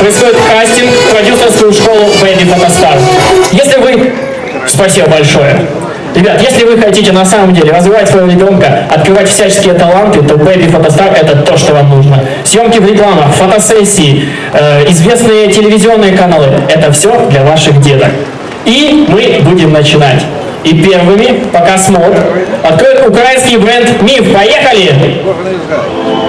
происходит кастинг в продюсерскую школу Baby Photostar. Если вы... Спасибо большое. Ребят, если вы хотите на самом деле развивать своего ребенка, открывать всяческие таланты, то Baby Photostar это то, что вам нужно. Съемки в рекламах, фотосессии, э, известные телевизионные каналы – это все для ваших деток. И мы будем начинать. И первыми, пока смог, откроет украинский бренд «Миф». Поехали! Поехали!